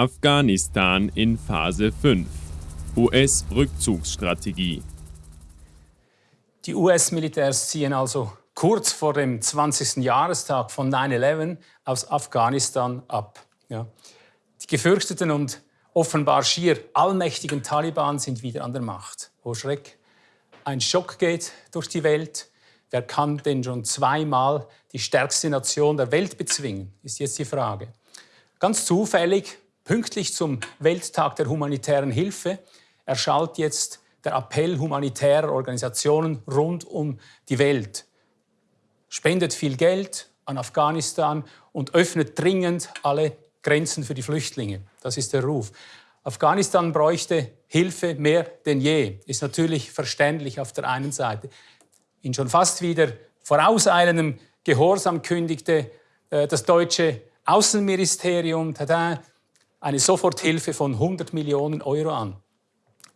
Afghanistan in Phase 5. US-Rückzugsstrategie. Die US-Militärs ziehen also kurz vor dem 20. Jahrestag von 9-11 aus Afghanistan ab. Ja. Die gefürchteten und offenbar schier allmächtigen Taliban sind wieder an der Macht. Oh Schreck! Ein Schock geht durch die Welt. Wer kann denn schon zweimal die stärkste Nation der Welt bezwingen, ist jetzt die Frage. Ganz zufällig, pünktlich zum Welttag der humanitären Hilfe, erschallt jetzt der Appell humanitärer Organisationen rund um die Welt. Spendet viel Geld an Afghanistan und öffnet dringend alle Grenzen für die Flüchtlinge. Das ist der Ruf. Afghanistan bräuchte Hilfe mehr denn je. Ist natürlich verständlich auf der einen Seite. In schon fast wieder vorauseilendem Gehorsam kündigte äh, das deutsche Außenministerium tada, eine Soforthilfe von 100 Millionen Euro an.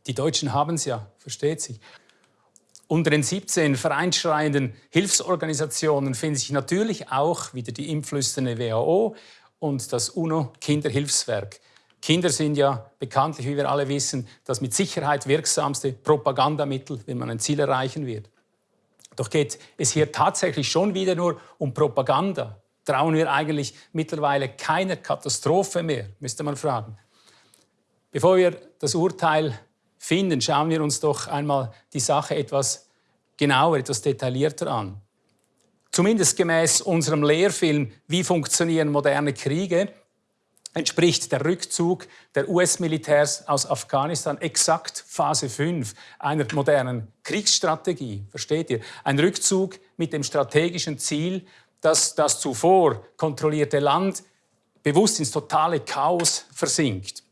Die Deutschen haben es ja, versteht sich. Unter den 17 vereinschreienden Hilfsorganisationen finden sich natürlich auch wieder die impflüsternde WHO und das UNO-Kinderhilfswerk. Kinder sind ja bekanntlich, wie wir alle wissen, das mit Sicherheit wirksamste Propagandamittel, wenn man ein Ziel erreichen wird. Doch geht es hier tatsächlich schon wieder nur um Propaganda. Trauen wir eigentlich mittlerweile keiner Katastrophe mehr, müsste man fragen. Bevor wir das Urteil finden, schauen wir uns doch einmal die Sache etwas genauer, etwas detaillierter an. Zumindest gemäß unserem Lehrfilm Wie funktionieren moderne Kriege entspricht der Rückzug der US-Militärs aus Afghanistan exakt Phase 5 einer modernen Kriegsstrategie. Versteht ihr? Ein Rückzug mit dem strategischen Ziel, dass das zuvor kontrollierte Land bewusst ins totale Chaos versinkt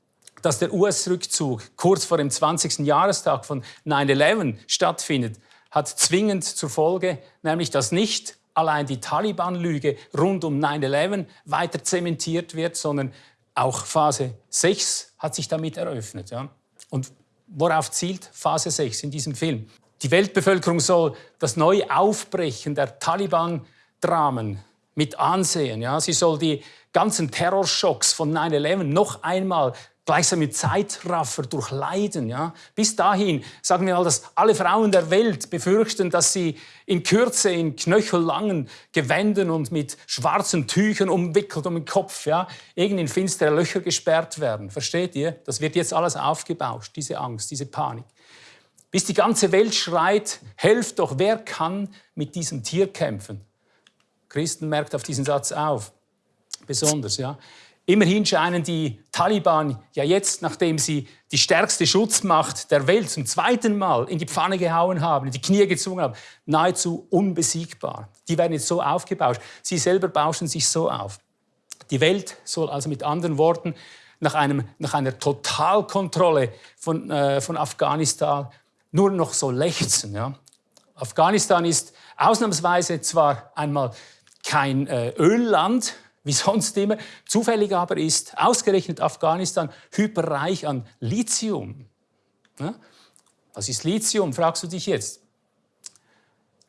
dass der US-Rückzug kurz vor dem 20. Jahrestag von 9-11 stattfindet, hat zwingend zur Folge, nämlich dass nicht allein die Taliban-Lüge rund um 9-11 weiter zementiert wird, sondern auch Phase 6 hat sich damit eröffnet. Ja? Und worauf zielt Phase 6 in diesem Film? Die Weltbevölkerung soll das neue Aufbrechen der Taliban-Dramen mit ansehen. Ja? Sie soll die ganzen Terrorschocks von 9-11 noch einmal gleichsam mit Zeitraffer durchleiden. Ja? Bis dahin sagen wir mal, dass alle Frauen der Welt befürchten, dass sie in Kürze in knöchellangen Gewänden und mit schwarzen Tüchern umwickelt um den Kopf, ja, irgendwie in finstere Löcher gesperrt werden. Versteht ihr? Das wird jetzt alles aufgebauscht, diese Angst, diese Panik. Bis die ganze Welt schreit, helft doch, wer kann mit diesem Tier kämpfen? Christen merkt auf diesen Satz auf, besonders. Ja. Immerhin scheinen die Taliban ja jetzt, nachdem sie die stärkste Schutzmacht der Welt zum zweiten Mal in die Pfanne gehauen haben, in die Knie gezwungen haben, nahezu unbesiegbar. Die werden jetzt so aufgebauscht. Sie selber bauschen sich so auf. Die Welt soll also mit anderen Worten nach, einem, nach einer Totalkontrolle von, äh, von Afghanistan nur noch so lechzen. Ja? Afghanistan ist ausnahmsweise zwar einmal kein äh, Ölland, wie sonst immer. Zufällig aber ist ausgerechnet Afghanistan hyperreich an Lithium. Ja? Was ist Lithium, fragst du dich jetzt.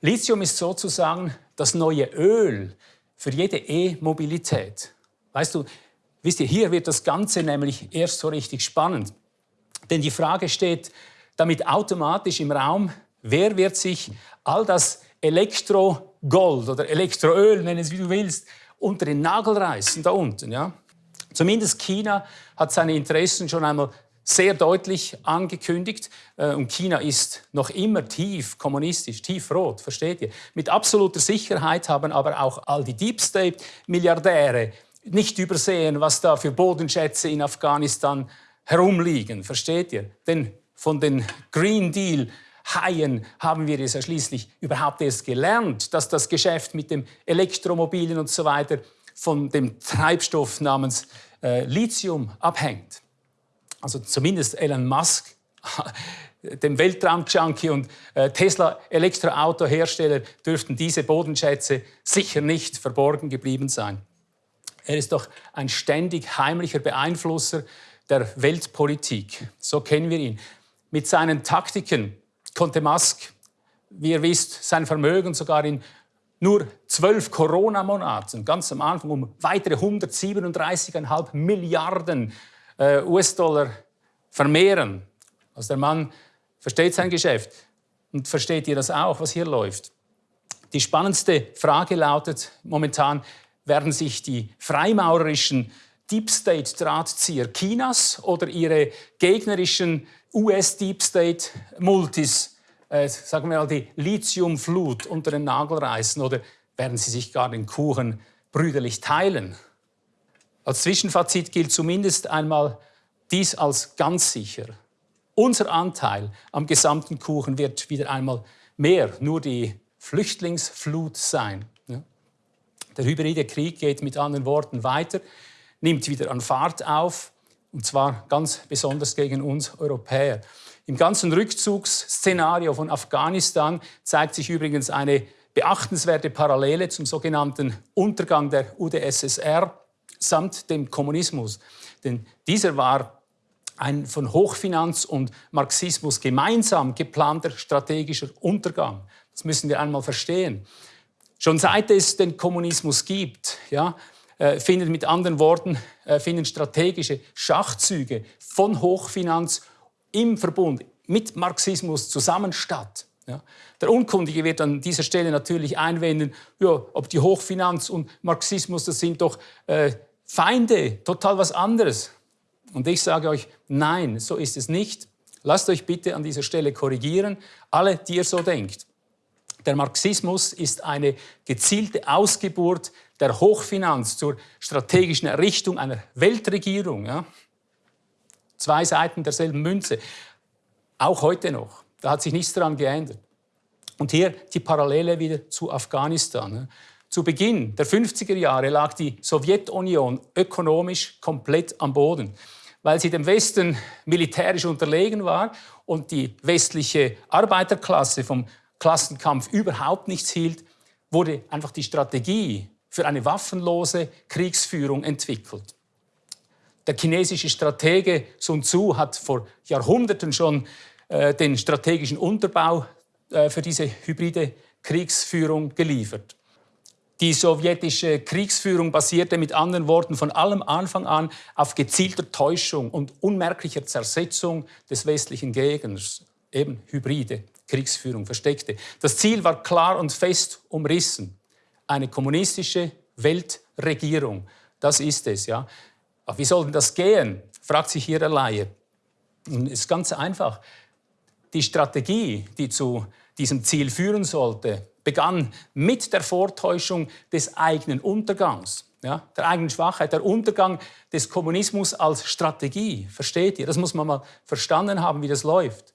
Lithium ist sozusagen das neue Öl für jede E-Mobilität. Weißt du, wisst ihr, hier wird das Ganze nämlich erst so richtig spannend. Denn die Frage steht damit automatisch im Raum, wer wird sich all das Elektrogold oder Elektroöl, nenn es wie du willst, unter den Nagel reißen, da unten. Ja? Zumindest China hat seine Interessen schon einmal sehr deutlich angekündigt. Äh, und China ist noch immer tief kommunistisch, tief rot, versteht ihr? Mit absoluter Sicherheit haben aber auch all die Deep State-Milliardäre nicht übersehen, was da für Bodenschätze in Afghanistan herumliegen, versteht ihr? Denn von den Green Deal Haien haben wir es ja schließlich überhaupt erst gelernt, dass das Geschäft mit dem Elektromobilen und so weiter von dem Treibstoff namens äh, Lithium abhängt. Also zumindest Elon Musk, dem Weltraum-Junkie und äh, Tesla-Elektroautohersteller dürften diese Bodenschätze sicher nicht verborgen geblieben sein. Er ist doch ein ständig heimlicher Beeinflusser der Weltpolitik. So kennen wir ihn. Mit seinen Taktiken konnte Musk, wie ihr wisst, sein Vermögen sogar in nur zwölf Corona-Monaten, ganz am Anfang, um weitere 137,5 Milliarden äh, US-Dollar vermehren. Also der Mann versteht sein Geschäft. Und versteht ihr das auch, was hier läuft? Die spannendste Frage lautet momentan, werden sich die freimaurerischen Deep State Drahtzieher Chinas oder ihre gegnerischen US Deep State Multis, äh, sagen wir mal die Lithiumflut unter den Nagel reißen oder werden sie sich gar den Kuchen brüderlich teilen? Als Zwischenfazit gilt zumindest einmal dies als ganz sicher. Unser Anteil am gesamten Kuchen wird wieder einmal mehr nur die Flüchtlingsflut sein. Der hybride Krieg geht mit anderen Worten weiter, nimmt wieder an Fahrt auf, und zwar ganz besonders gegen uns Europäer. Im ganzen Rückzugsszenario von Afghanistan zeigt sich übrigens eine beachtenswerte Parallele zum sogenannten Untergang der UdSSR samt dem Kommunismus. Denn dieser war ein von Hochfinanz und Marxismus gemeinsam geplanter strategischer Untergang. Das müssen wir einmal verstehen. Schon seit es den Kommunismus gibt, ja, äh, finden mit anderen Worten äh, finden strategische Schachzüge von Hochfinanz im Verbund mit Marxismus zusammen statt. Ja. Der Unkundige wird an dieser Stelle natürlich einwenden, ja, ob die Hochfinanz und Marxismus, das sind doch äh, Feinde, total was anderes. Und ich sage euch, nein, so ist es nicht. Lasst euch bitte an dieser Stelle korrigieren, alle, die ihr so denkt. Der Marxismus ist eine gezielte Ausgeburt der Hochfinanz zur strategischen Errichtung einer Weltregierung. Ja? Zwei Seiten derselben Münze. Auch heute noch. Da hat sich nichts daran geändert. Und hier die Parallele wieder zu Afghanistan. Zu Beginn der 50er Jahre lag die Sowjetunion ökonomisch komplett am Boden weil sie dem Westen militärisch unterlegen war und die westliche Arbeiterklasse vom Klassenkampf überhaupt nichts hielt, wurde einfach die Strategie für eine waffenlose Kriegsführung entwickelt. Der chinesische Stratege Sun Tzu hat vor Jahrhunderten schon äh, den strategischen Unterbau äh, für diese hybride Kriegsführung geliefert. Die sowjetische Kriegsführung basierte mit anderen Worten von allem Anfang an auf gezielter Täuschung und unmerklicher Zersetzung des westlichen Gegners, eben hybride Kriegsführung, versteckte. Das Ziel war klar und fest umrissen. Eine kommunistische Weltregierung, das ist es. Ja. Aber wie soll denn das gehen, fragt sich hier der Laie. Und es ist ganz einfach. Die Strategie, die zu diesem Ziel führen sollte, begann mit der Vortäuschung des eigenen Untergangs, ja, der eigenen Schwachheit, der Untergang des Kommunismus als Strategie. Versteht ihr? Das muss man mal verstanden haben, wie das läuft.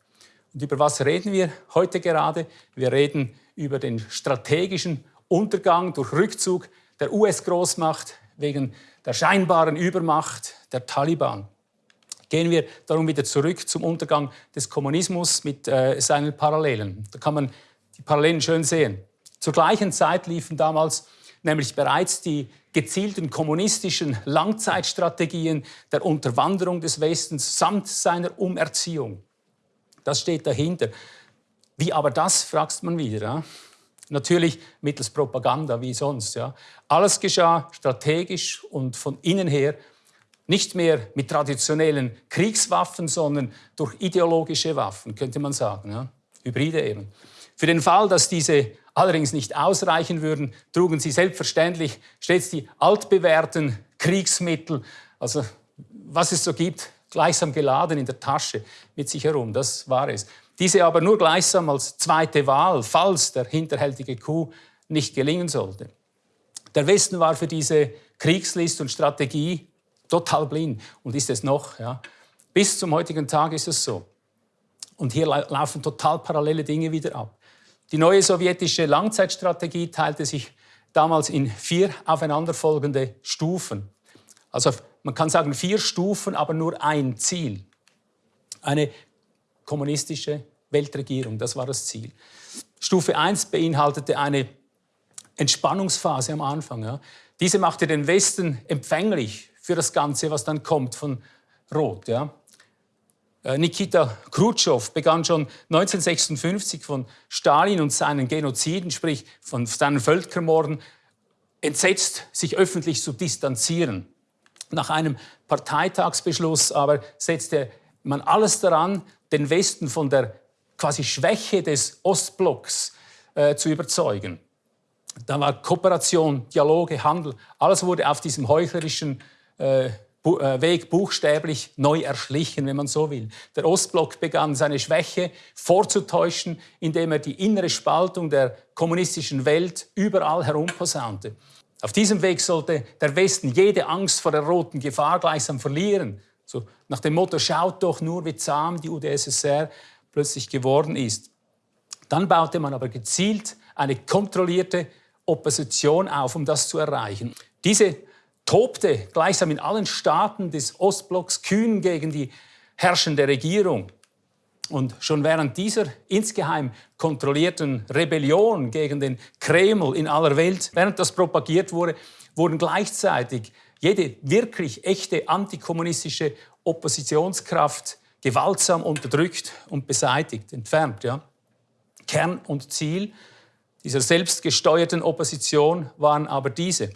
Und über was reden wir heute gerade? Wir reden über den strategischen Untergang durch Rückzug der US-Großmacht wegen der scheinbaren Übermacht der Taliban. Gehen wir darum wieder zurück zum Untergang des Kommunismus mit äh, seinen Parallelen. Da kann man die Parallelen schön sehen. Zur gleichen Zeit liefen damals nämlich bereits die gezielten kommunistischen Langzeitstrategien der Unterwanderung des Westens samt seiner Umerziehung. Das steht dahinter. Wie aber das, fragst man wieder. Ja? Natürlich mittels Propaganda, wie sonst. Ja? Alles geschah strategisch und von innen her nicht mehr mit traditionellen Kriegswaffen, sondern durch ideologische Waffen, könnte man sagen. Ja? Hybride eben. Für den Fall, dass diese allerdings nicht ausreichen würden, trugen sie selbstverständlich stets die altbewährten Kriegsmittel, also was es so gibt, gleichsam geladen in der Tasche mit sich herum. Das war es. Diese aber nur gleichsam als zweite Wahl, falls der hinterhältige Coup nicht gelingen sollte. Der Westen war für diese Kriegslist und Strategie total blind und ist es noch. Ja. Bis zum heutigen Tag ist es so. Und hier laufen total parallele Dinge wieder ab. Die neue sowjetische Langzeitstrategie teilte sich damals in vier aufeinanderfolgende Stufen. Also man kann sagen vier Stufen, aber nur ein Ziel. Eine kommunistische Weltregierung, das war das Ziel. Stufe 1 beinhaltete eine Entspannungsphase am Anfang. Ja. Diese machte den Westen empfänglich für das Ganze, was dann kommt von Rot. Ja. Äh, Nikita Khrushchev begann schon 1956 von Stalin und seinen Genoziden, sprich von seinen Völkermorden, entsetzt sich öffentlich zu distanzieren. Nach einem Parteitagsbeschluss aber setzte man alles daran, den Westen von der quasi Schwäche des Ostblocks äh, zu überzeugen. Da war Kooperation, Dialoge, Handel, alles wurde auf diesem heuchlerischen äh, äh, Weg buchstäblich neu erschlichen, wenn man so will. Der Ostblock begann seine Schwäche vorzutäuschen, indem er die innere Spaltung der kommunistischen Welt überall herumposaunte. Auf diesem Weg sollte der Westen jede Angst vor der roten Gefahr gleichsam verlieren. So nach dem Motto, schaut doch nur, wie zahm die UdSSR plötzlich geworden ist. Dann baute man aber gezielt eine kontrollierte Opposition auf, um das zu erreichen. Diese tobte gleichsam in allen Staaten des Ostblocks kühn gegen die herrschende Regierung. Und schon während dieser insgeheim kontrollierten Rebellion gegen den Kreml in aller Welt, während das propagiert wurde, wurden gleichzeitig jede wirklich echte antikommunistische Oppositionskraft gewaltsam unterdrückt und beseitigt, entfernt. Ja. Kern und Ziel dieser selbstgesteuerten Opposition waren aber diese.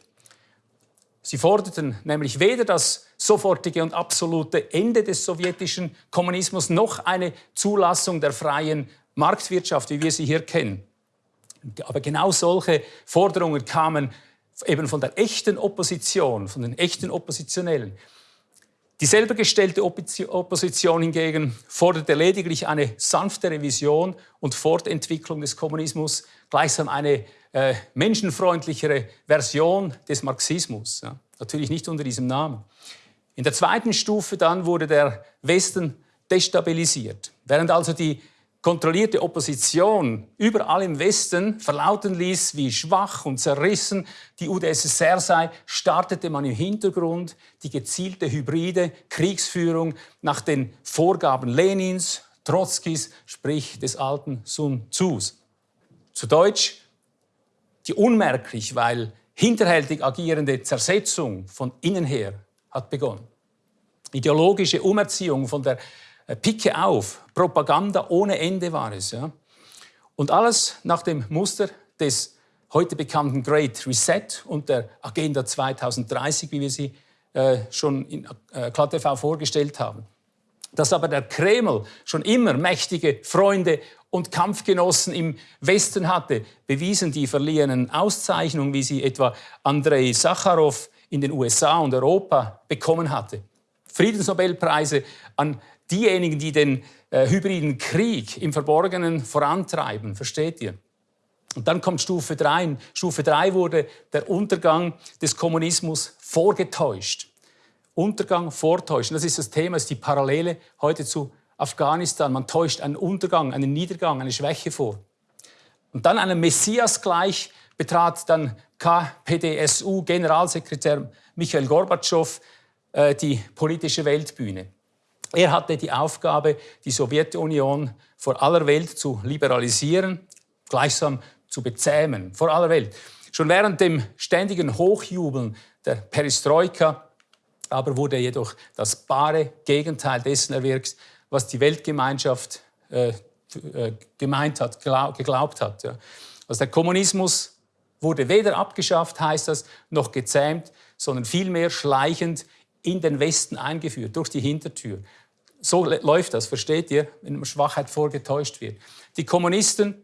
Sie forderten nämlich weder das sofortige und absolute Ende des sowjetischen Kommunismus noch eine Zulassung der freien Marktwirtschaft, wie wir sie hier kennen. Aber genau solche Forderungen kamen eben von der echten Opposition, von den echten Oppositionellen. Die selber gestellte Opposition hingegen forderte lediglich eine sanfte Revision und Fortentwicklung des Kommunismus, gleichsam eine äh, menschenfreundlichere Version des Marxismus. Ja. Natürlich nicht unter diesem Namen. In der zweiten Stufe dann wurde der Westen destabilisiert. Während also die kontrollierte Opposition überall im Westen verlauten ließ, wie schwach und zerrissen die UdSSR sei, startete man im Hintergrund die gezielte hybride Kriegsführung nach den Vorgaben Lenins, Trotzkis, sprich des alten Sun Tzus. Zu Deutsch, die unmerklich, weil hinterhältig agierende Zersetzung von innen her hat begonnen. Ideologische Umerziehung von der äh, Picke auf, Propaganda ohne Ende war es. Ja. Und alles nach dem Muster des heute bekannten Great Reset und der Agenda 2030, wie wir sie äh, schon in äh, KTV vorgestellt haben. Dass aber der Kreml schon immer mächtige Freunde und Kampfgenossen im Westen hatte, bewiesen die verliehenen Auszeichnungen, wie sie etwa Andrei Sacharow in den USA und Europa bekommen hatte. Friedensnobelpreise an diejenigen, die den äh, hybriden Krieg im Verborgenen vorantreiben. Versteht ihr? Und dann kommt Stufe 3. Stufe 3 wurde der Untergang des Kommunismus vorgetäuscht. Untergang vortäuschen, das ist das Thema, ist die Parallele heute zu Afghanistan. Man täuscht einen Untergang, einen Niedergang, eine Schwäche vor. Und dann einem Messias gleich betrat dann KPDSU-Generalsekretär Michael Gorbatschow äh, die politische Weltbühne. Er hatte die Aufgabe, die Sowjetunion vor aller Welt zu liberalisieren, gleichsam zu bezähmen, vor aller Welt. Schon während dem ständigen Hochjubeln der Perestroika aber wurde jedoch das bare Gegenteil dessen erwirkt, was die Weltgemeinschaft äh, äh, gemeint hat, glaub, geglaubt hat. Ja. Also der Kommunismus wurde weder abgeschafft, heißt das, noch gezähmt, sondern vielmehr schleichend in den Westen eingeführt, durch die Hintertür. So läuft das, versteht ihr, wenn Schwachheit vorgetäuscht wird. Die Kommunisten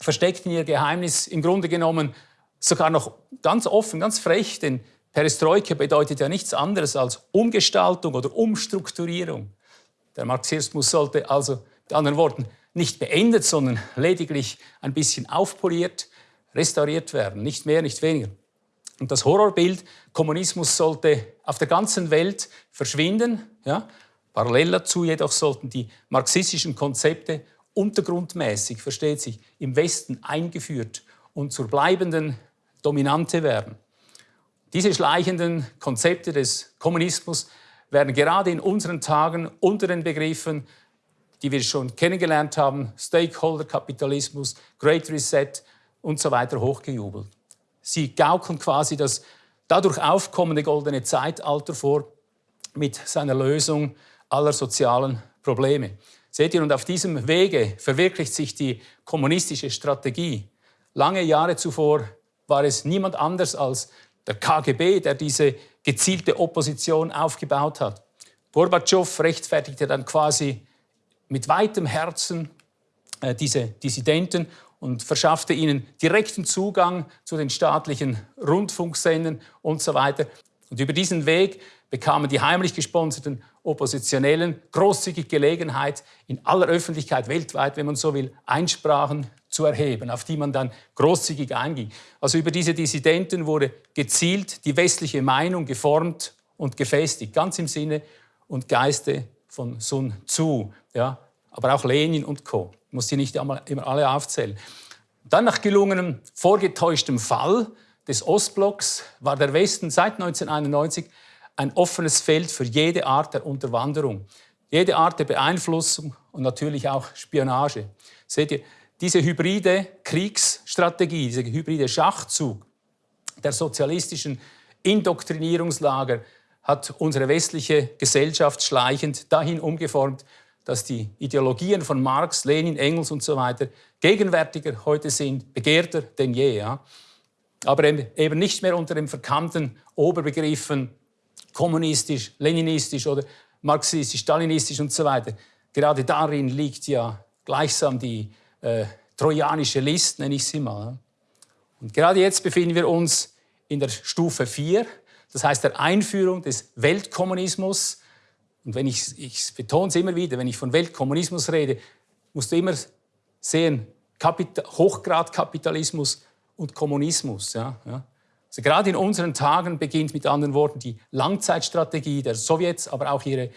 versteckten ihr Geheimnis im Grunde genommen sogar noch ganz offen, ganz frech, denn Perestroika bedeutet ja nichts anderes als Umgestaltung oder Umstrukturierung. Der Marxismus sollte also, mit anderen Worten, nicht beendet, sondern lediglich ein bisschen aufpoliert, restauriert werden, nicht mehr, nicht weniger. Und das Horrorbild Kommunismus sollte auf der ganzen Welt verschwinden. Ja? Parallel dazu jedoch sollten die marxistischen Konzepte untergrundmäßig, versteht sich, im Westen eingeführt und zur bleibenden Dominante werden. Diese schleichenden Konzepte des Kommunismus werden gerade in unseren Tagen unter den Begriffen, die wir schon kennengelernt haben, Stakeholder-Kapitalismus, Great Reset und so weiter hochgejubelt. Sie gaukeln quasi das dadurch aufkommende goldene Zeitalter vor mit seiner Lösung aller sozialen Probleme. Seht ihr, und auf diesem Wege verwirklicht sich die kommunistische Strategie. Lange Jahre zuvor war es niemand anders als der KGB, der diese gezielte Opposition aufgebaut hat. Gorbatschow rechtfertigte dann quasi mit weitem Herzen äh, diese Dissidenten und verschaffte ihnen direkten Zugang zu den staatlichen Rundfunksendern und so weiter. Und über diesen Weg bekamen die heimlich gesponserten Oppositionellen großzügig Gelegenheit, in aller Öffentlichkeit weltweit, wenn man so will, Einsprachen zu erheben, auf die man dann großzügig einging. Also über diese Dissidenten wurde gezielt die westliche Meinung geformt und gefestigt, ganz im Sinne und Geiste von Sun Tzu, ja, aber auch Lenin und Co. Muss die nicht immer alle aufzählen. Dann nach gelungenem vorgetäuschtem Fall des Ostblocks war der Westen seit 1991 ein offenes Feld für jede Art der Unterwanderung, jede Art der Beeinflussung und natürlich auch Spionage. Seht ihr, diese hybride Kriegsstrategie, dieser hybride Schachzug der sozialistischen Indoktrinierungslager hat unsere westliche Gesellschaft schleichend dahin umgeformt, dass die Ideologien von Marx, Lenin, Engels und so weiter gegenwärtiger heute sind, begehrter denn je. Ja? Aber eben nicht mehr unter den verkannten Oberbegriffen kommunistisch, leninistisch oder marxistisch, stalinistisch und so weiter. Gerade darin liegt ja gleichsam die äh, trojanische List, nenne ich sie mal. Und gerade jetzt befinden wir uns in der Stufe 4, das heißt der Einführung des Weltkommunismus. Und wenn ich, ich betone es immer wieder, wenn ich von Weltkommunismus rede, musst du immer sehen, Kapital, Hochgradkapitalismus und Kommunismus. Ja, ja. Also gerade in unseren Tagen beginnt mit anderen Worten die Langzeitstrategie der Sowjets, aber auch ihre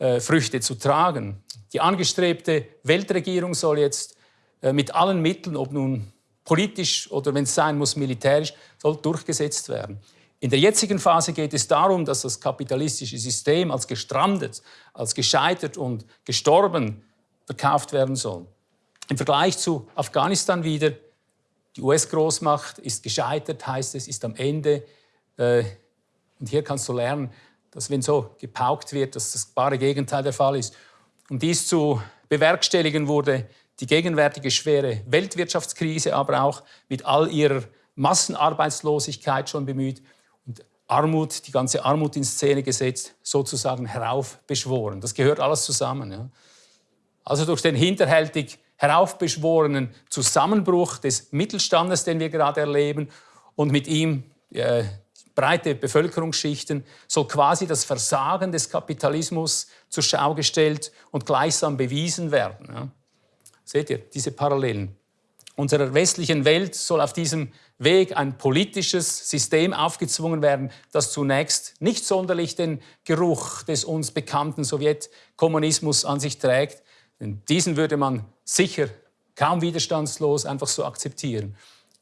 äh, Früchte zu tragen. Die angestrebte Weltregierung soll jetzt äh, mit allen Mitteln, ob nun politisch oder wenn es sein muss militärisch, soll durchgesetzt werden. In der jetzigen Phase geht es darum, dass das kapitalistische System als gestrandet, als gescheitert und gestorben verkauft werden soll. Im Vergleich zu Afghanistan wieder, die US-Großmacht ist gescheitert, heißt es, ist am Ende. Äh, und hier kannst du lernen, dass wenn so gepaukt wird, dass das bare Gegenteil der Fall ist. Um dies zu bewerkstelligen, wurde die gegenwärtige schwere Weltwirtschaftskrise, aber auch mit all ihrer Massenarbeitslosigkeit schon bemüht Armut, die ganze Armut in Szene gesetzt, sozusagen heraufbeschworen. Das gehört alles zusammen. Ja. Also durch den hinterhältig heraufbeschworenen Zusammenbruch des Mittelstandes, den wir gerade erleben, und mit ihm äh, breite Bevölkerungsschichten, soll quasi das Versagen des Kapitalismus zur Schau gestellt und gleichsam bewiesen werden. Ja. Seht ihr diese Parallelen? Unserer westlichen Welt soll auf diesem Weg ein politisches System aufgezwungen werden, das zunächst nicht sonderlich den Geruch des uns bekannten Sowjetkommunismus an sich trägt. Denn diesen würde man sicher kaum widerstandslos einfach so akzeptieren.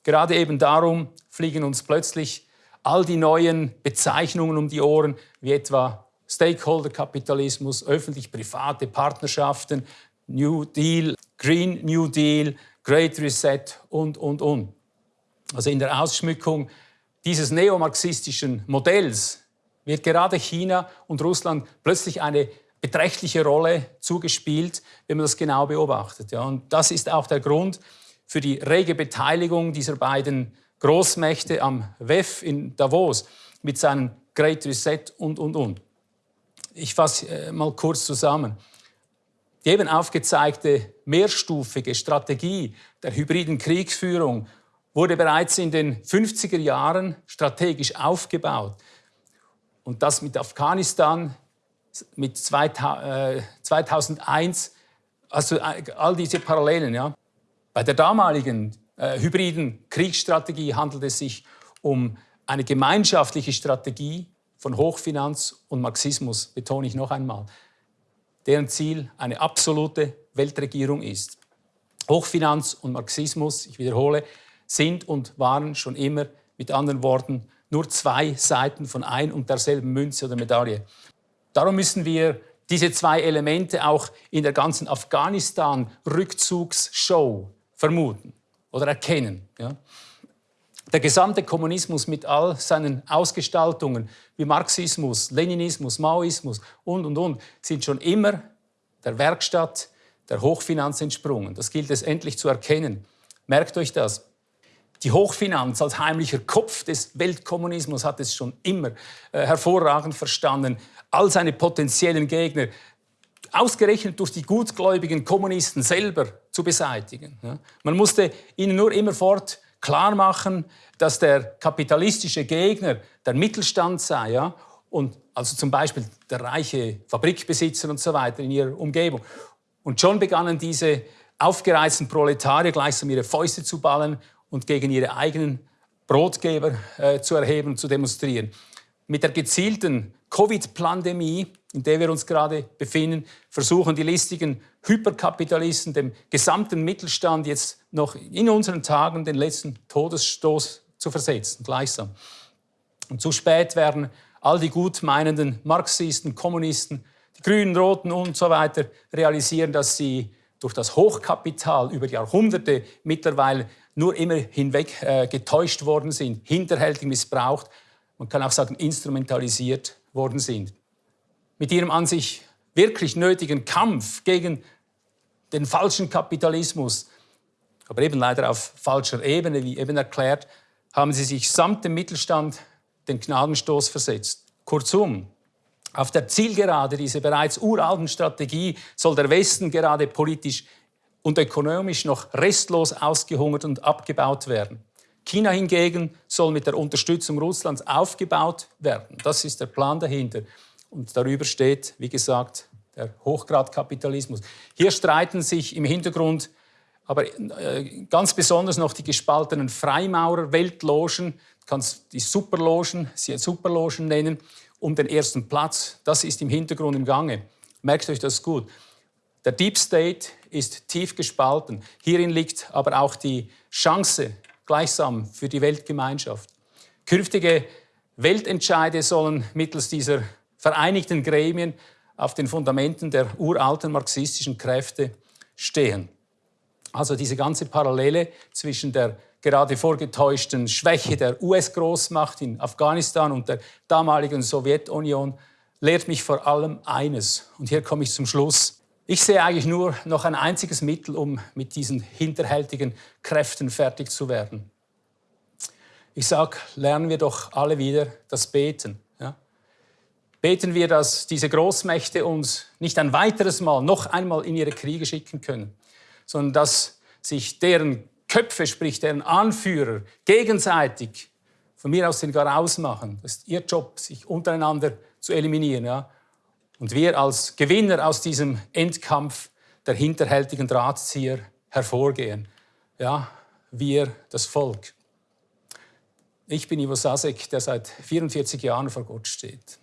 Gerade eben darum fliegen uns plötzlich all die neuen Bezeichnungen um die Ohren, wie etwa Stakeholder-Kapitalismus, öffentlich-private Partnerschaften, New Deal, Green New Deal, Great Reset und, und, und. Also in der Ausschmückung dieses neomarxistischen Modells wird gerade China und Russland plötzlich eine beträchtliche Rolle zugespielt, wenn man das genau beobachtet. Ja. Und das ist auch der Grund für die rege Beteiligung dieser beiden Großmächte am WEF in Davos mit seinem Great Reset und, und, und. Ich fasse äh, mal kurz zusammen. Die eben aufgezeigte mehrstufige Strategie der hybriden Kriegsführung wurde bereits in den 50er Jahren strategisch aufgebaut. Und das mit Afghanistan, mit 2001, äh, also äh, all diese Parallelen. Ja. Bei der damaligen äh, hybriden Kriegsstrategie handelt es sich um eine gemeinschaftliche Strategie von Hochfinanz und Marxismus, betone ich noch einmal deren Ziel eine absolute Weltregierung ist. Hochfinanz und Marxismus, ich wiederhole, sind und waren schon immer, mit anderen Worten, nur zwei Seiten von ein und derselben Münze oder Medaille. Darum müssen wir diese zwei Elemente auch in der ganzen Afghanistan-Rückzugsshow vermuten oder erkennen. Ja. Der gesamte Kommunismus mit all seinen Ausgestaltungen wie Marxismus, Leninismus, Maoismus und, und, und sind schon immer der Werkstatt der Hochfinanz entsprungen. Das gilt es endlich zu erkennen. Merkt euch das. Die Hochfinanz als heimlicher Kopf des Weltkommunismus hat es schon immer äh, hervorragend verstanden, all seine potenziellen Gegner ausgerechnet durch die gutgläubigen Kommunisten selber zu beseitigen. Ja. Man musste ihnen nur immerfort klar machen, dass der kapitalistische Gegner der Mittelstand sei ja, und also zum Beispiel der reiche Fabrikbesitzer und so weiter in ihrer Umgebung. Und schon begannen diese aufgereizten Proletarier gleichsam ihre Fäuste zu ballen und gegen ihre eigenen Brotgeber äh, zu erheben und zu demonstrieren. Mit der gezielten Covid-Pandemie, in der wir uns gerade befinden, versuchen die listigen Hyperkapitalisten dem gesamten Mittelstand jetzt noch in unseren Tagen den letzten Todesstoß zu versetzen, gleichsam. Und zu spät werden all die gutmeinenden Marxisten, Kommunisten, die Grünen, Roten und so weiter realisieren, dass sie durch das Hochkapital über Jahrhunderte mittlerweile nur immer hinweg äh, getäuscht worden sind, hinterhältig missbraucht, man kann auch sagen instrumentalisiert worden sind. Mit ihrem an sich wirklich nötigen Kampf gegen den falschen Kapitalismus, aber eben leider auf falscher Ebene, wie eben erklärt, haben sie sich samt dem Mittelstand den Gnadenstoß versetzt. Kurzum, auf der Zielgerade dieser bereits uralten Strategie soll der Westen gerade politisch und ökonomisch noch restlos ausgehungert und abgebaut werden. China hingegen soll mit der Unterstützung Russlands aufgebaut werden. Das ist der Plan dahinter. Und darüber steht, wie gesagt, der Hochgradkapitalismus. Hier streiten sich im Hintergrund aber äh, ganz besonders noch die gespaltenen Freimaurer-Weltlogen, du kannst die Superlogen, sie Superlogen nennen, um den ersten Platz. Das ist im Hintergrund im Gange. Merkt euch das gut. Der Deep State ist tief gespalten. Hierin liegt aber auch die Chance gleichsam für die Weltgemeinschaft. Künftige Weltentscheide sollen mittels dieser vereinigten Gremien auf den Fundamenten der uralten marxistischen Kräfte stehen. Also diese ganze Parallele zwischen der gerade vorgetäuschten Schwäche der US-Großmacht in Afghanistan und der damaligen Sowjetunion lehrt mich vor allem eines. Und hier komme ich zum Schluss. Ich sehe eigentlich nur noch ein einziges Mittel, um mit diesen hinterhältigen Kräften fertig zu werden. Ich sage, lernen wir doch alle wieder das Beten. Ja? Beten wir, dass diese Großmächte uns nicht ein weiteres Mal, noch einmal in ihre Kriege schicken können, sondern dass sich deren Köpfe, sprich deren Anführer, gegenseitig von mir aus den Garaus machen. Das ist ihr Job, sich untereinander zu eliminieren. Ja? Und wir als Gewinner aus diesem Endkampf der hinterhältigen Drahtzieher hervorgehen. Ja, wir, das Volk. Ich bin Ivo Sasek, der seit 44 Jahren vor Gott steht.